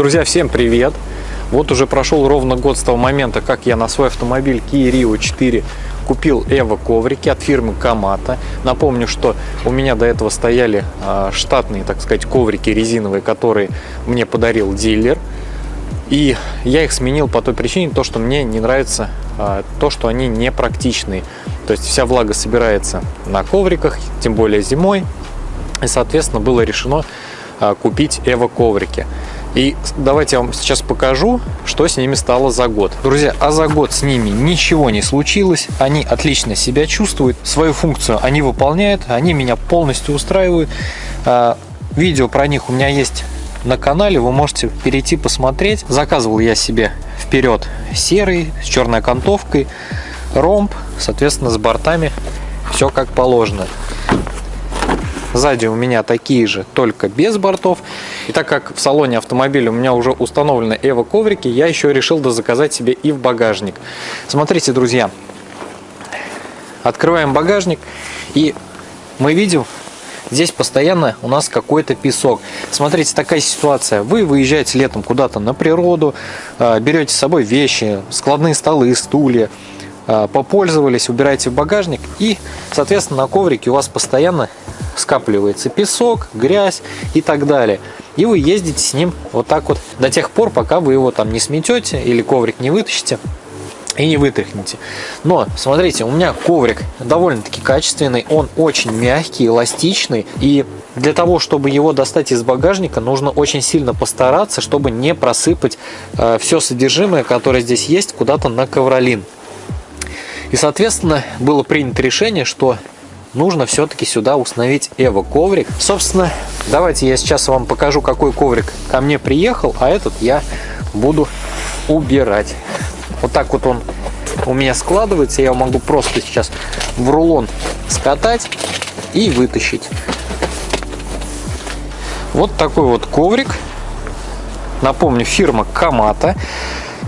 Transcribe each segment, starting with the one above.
Друзья, всем привет! Вот уже прошел ровно год с того момента, как я на свой автомобиль Kia Rio 4 купил Эво коврики от фирмы Камата. Напомню, что у меня до этого стояли а, штатные, так сказать, коврики резиновые, которые мне подарил дилер. И я их сменил по той причине, то, что мне не нравится а, то, что они не практичные. То есть вся влага собирается на ковриках, тем более зимой. И, соответственно, было решено а, купить Эво коврики. И давайте я вам сейчас покажу, что с ними стало за год. Друзья, а за год с ними ничего не случилось. Они отлично себя чувствуют. Свою функцию они выполняют. Они меня полностью устраивают. А, видео про них у меня есть на канале. Вы можете перейти посмотреть. Заказывал я себе вперед серый с черной окантовкой. Ромб, соответственно, с бортами. Все как положено. Сзади у меня такие же, только без бортов. И так как в салоне автомобиля у меня уже установлены Эво коврики, я еще решил дозаказать себе и в багажник. Смотрите, друзья, открываем багажник и мы видим, здесь постоянно у нас какой-то песок. Смотрите, такая ситуация. Вы выезжаете летом куда-то на природу, а, берете с собой вещи, складные столы, стулья, а, попользовались, убираете в багажник и, соответственно, на коврике у вас постоянно скапливается песок, грязь и так далее. И вы ездите с ним вот так вот до тех пор, пока вы его там не сметете или коврик не вытащите и не вытряхните. Но, смотрите, у меня коврик довольно-таки качественный, он очень мягкий, эластичный, и для того, чтобы его достать из багажника, нужно очень сильно постараться, чтобы не просыпать э, все содержимое, которое здесь есть, куда-то на ковролин. И, соответственно, было принято решение, что нужно все-таки сюда установить Эво коврик. Собственно, давайте я сейчас вам покажу, какой коврик ко мне приехал, а этот я буду убирать. Вот так вот он у меня складывается. Я могу просто сейчас в рулон скатать и вытащить. Вот такой вот коврик. Напомню, фирма Камата.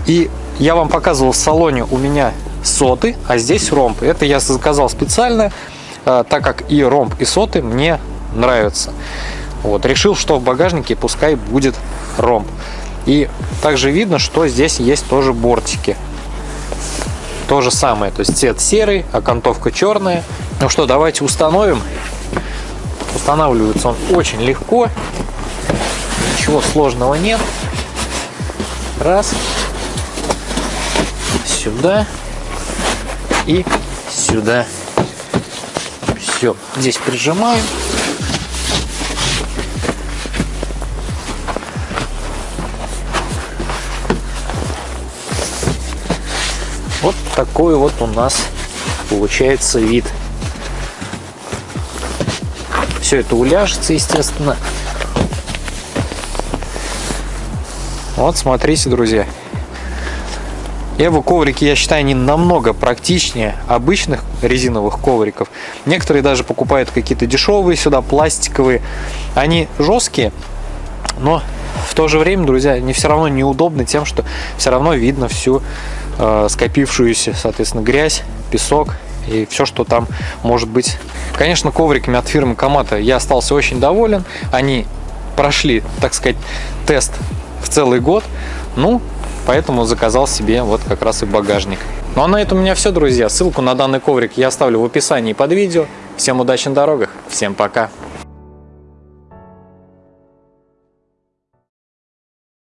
И я вам показывал в салоне у меня соты, а здесь ромб. Это я заказал специально так как и ромб, и соты мне нравятся. Вот, решил, что в багажнике пускай будет ромб. И также видно, что здесь есть тоже бортики. То же самое, то есть цвет серый, окантовка черная. Ну что, давайте установим. Устанавливается он очень легко. Ничего сложного нет. Раз. Сюда. И сюда. Все, здесь прижимаем. Вот такой вот у нас получается вид. Все это уляжется, естественно. Вот, смотрите, друзья. Эво коврики, я считаю, они намного практичнее обычных резиновых ковриков. Некоторые даже покупают какие-то дешевые сюда, пластиковые. Они жесткие, но в то же время, друзья, они все равно неудобны тем, что все равно видно всю э, скопившуюся, соответственно, грязь, песок и все, что там может быть. Конечно, ковриками от фирмы Камата я остался очень доволен. Они прошли, так сказать, тест в целый год. Ну, Поэтому заказал себе вот как раз и багажник. Ну а на этом у меня все, друзья. Ссылку на данный коврик я оставлю в описании под видео. Всем удачи на дорогах, всем пока!